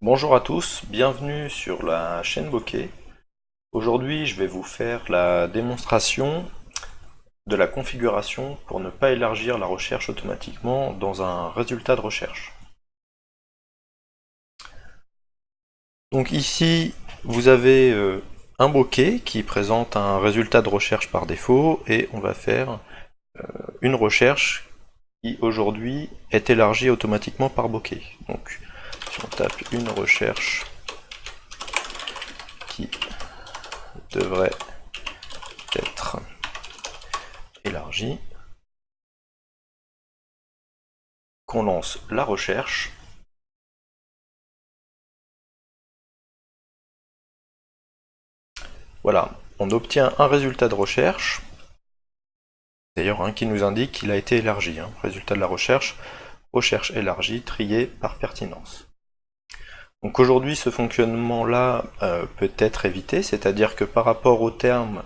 Bonjour à tous, bienvenue sur la chaîne Bokeh. Aujourd'hui, je vais vous faire la démonstration de la configuration pour ne pas élargir la recherche automatiquement dans un résultat de recherche. Donc ici, vous avez euh, un bokeh qui présente un résultat de recherche par défaut et on va faire euh, une recherche qui aujourd'hui est élargie automatiquement par bokeh. Si on tape une recherche qui devrait être élargie, qu'on lance la recherche, voilà, on obtient un résultat de recherche, d'ailleurs hein, qui nous indique qu'il a été élargi, hein. résultat de la recherche, recherche élargie, triée par pertinence. Donc aujourd'hui, ce fonctionnement-là euh, peut être évité, c'est-à-dire que par rapport au terme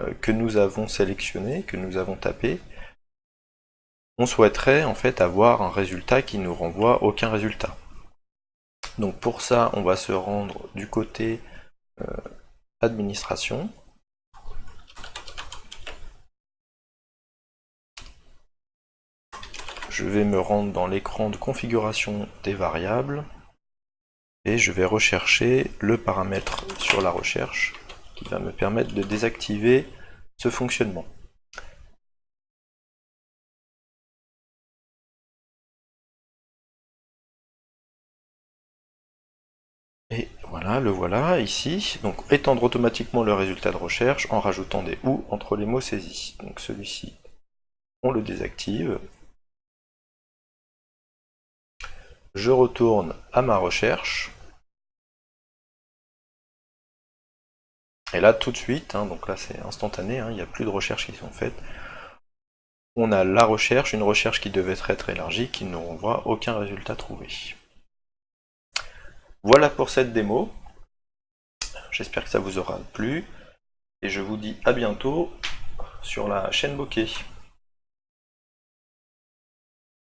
euh, que nous avons sélectionné, que nous avons tapé, on souhaiterait en fait avoir un résultat qui nous renvoie aucun résultat. Donc pour ça, on va se rendre du côté euh, administration. Je vais me rendre dans l'écran de configuration des variables et je vais rechercher le paramètre sur la recherche qui va me permettre de désactiver ce fonctionnement. Et voilà, le voilà ici. Donc étendre automatiquement le résultat de recherche en rajoutant des OU entre les mots saisis. Donc celui-ci, on le désactive. Je retourne à ma recherche. Et là, tout de suite, hein, donc là c'est instantané, hein, il n'y a plus de recherches qui sont faites. On a la recherche, une recherche qui devait être élargie, qui ne renvoie aucun résultat trouvé. Voilà pour cette démo. J'espère que ça vous aura plu. Et je vous dis à bientôt sur la chaîne Bokeh.